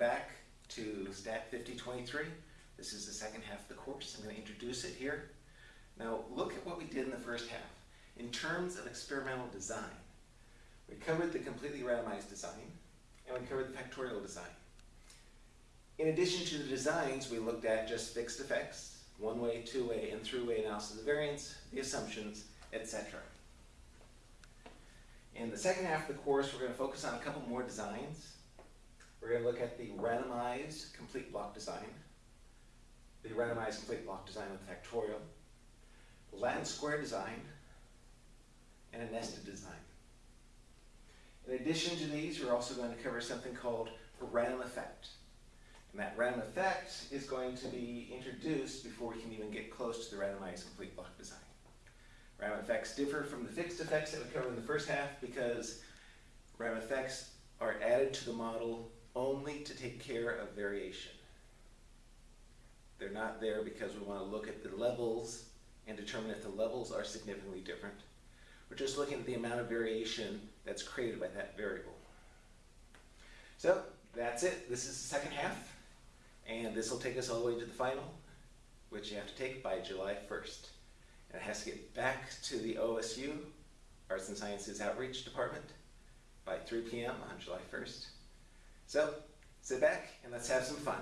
back to Stat 5023. This is the second half of the course. I'm going to introduce it here. Now look at what we did in the first half. In terms of experimental design, we covered the completely randomized design and we covered the factorial design. In addition to the designs, we looked at just fixed effects, one-way, two-way, and three-way analysis of variance, the assumptions, etc. In the second half of the course, we're going to focus on a couple more designs. We're going to look at the randomized complete block design, the randomized complete block design with factorial, Latin square design, and a nested design. In addition to these, we're also going to cover something called a random effect. And that random effect is going to be introduced before we can even get close to the randomized complete block design. Random effects differ from the fixed effects that we covered in the first half because random effects are added to the model only to take care of variation. They're not there because we want to look at the levels and determine if the levels are significantly different. We're just looking at the amount of variation that's created by that variable. So that's it. This is the second half. And this will take us all the way to the final, which you have to take by July 1st. And it has to get back to the OSU, Arts and Sciences Outreach Department, by 3 p.m. on July 1st. So sit back and let's have some fun.